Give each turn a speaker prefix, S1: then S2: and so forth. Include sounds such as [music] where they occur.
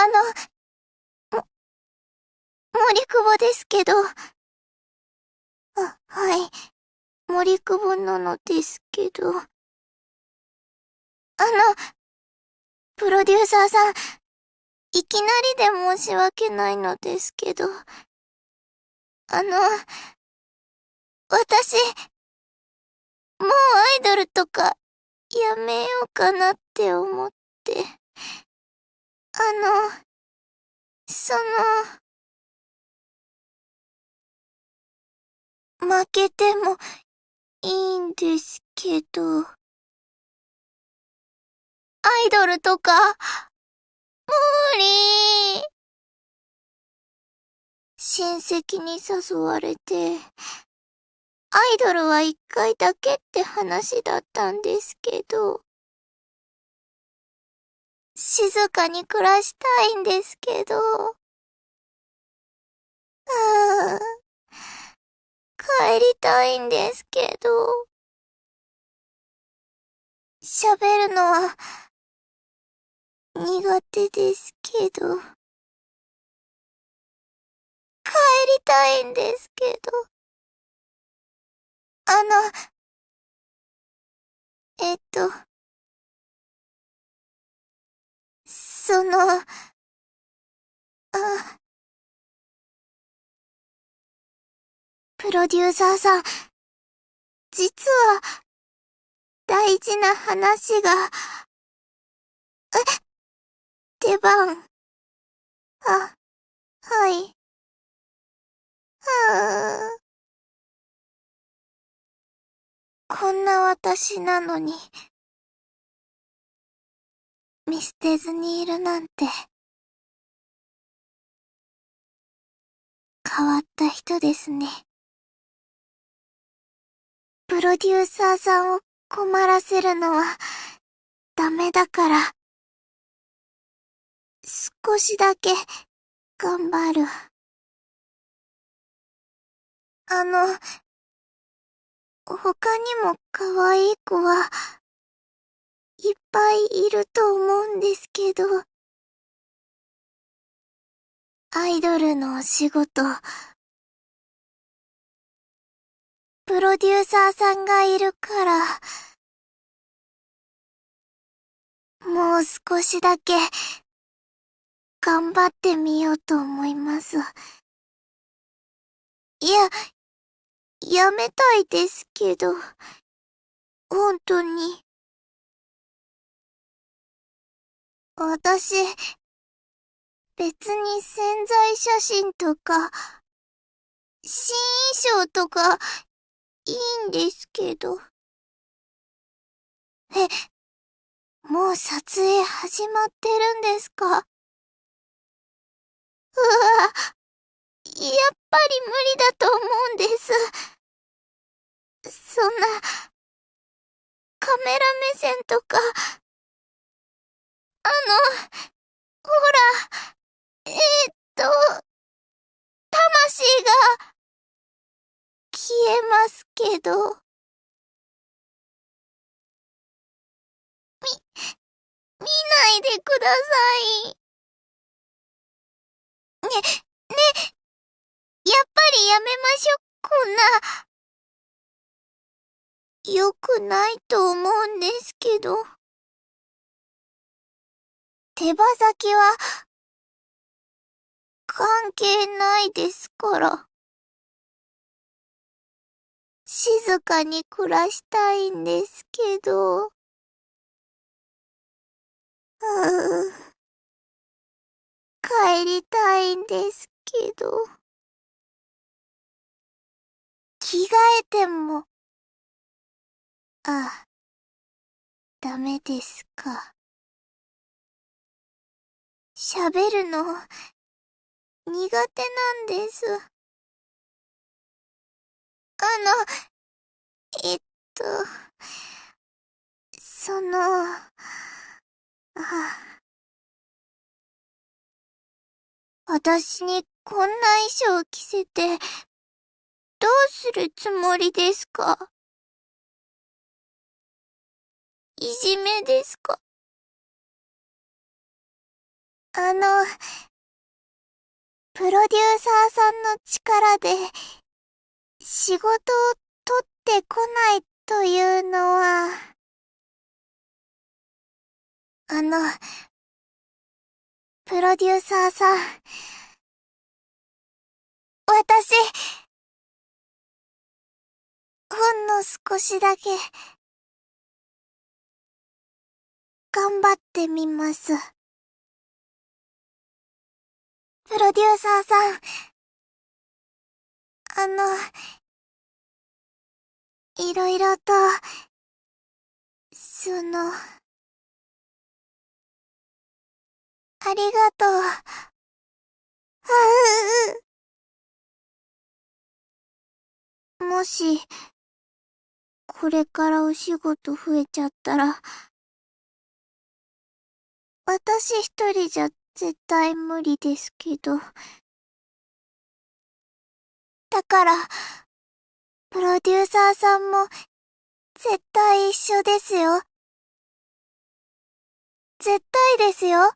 S1: あの、も、森久保ですけど。あ、はい。森久保なのですけど。あの、プロデューサーさん、いきなりで申し訳ないのですけど。あの、私、もうアイドルとかやめようかなって思って。あの、その、負けてもいいんですけど。アイドルとか、無理親戚に誘われて、アイドルは一回だけって話だったんですけど、静かに暮らしたいんですけど、うーん、帰りたいんですけど、喋るのは苦手ですけど、帰りたいんですけど、あの、えっと、その、あ、プロデューサーさん、実は、大事な話が、え、出番。あ、はい。はぁ。こんな私なのに、見捨てずにいるなんて、変わった人ですね。プロデューサーさんを困らせるのは、ダメだから、少しだけ、頑張る。あの、他にも可愛い子は、いっぱいいると思うんですけど、アイドルのお仕事、プロデューサーさんがいるから、もう少しだけ、頑張ってみようと思います。いや、やめたいですけど、本当に。私、別に潜在写真とか、新衣装とか、いいんですけど。え、もう撮影始まってるんですか？うわ、やっぱり無理だと思うんです。そんな、カメラ目線とか、あのほら、えー、っと、魂が、消えますけど。み、見ないでください。ね、ね、やっぱりやめましょ、こんな。良くないと思うんですけど。手羽先は、関係ないですから。静かに暮らしたいんですけど。うぅ。帰りたいんですけど。着替えても、あ、ダメですか。喋るの、苦手なんです。あの、えっと、その、あ、私にこんな衣装着せてどうするつもりですか？いじめですか？あの、プロデューサーさんの力で、仕事を取ってこないというのは、あの、プロデューサーさん、私、ほんの少しだけ、頑張ってみます。プロデューサーさん、あの、いろいろと、その、ありがとう。あ [laughs] うもし、これからお仕事増えちゃったら、私一人じゃ絶対無理ですけど。だから、プロデューサーさんも、絶対一緒ですよ。絶対ですよ。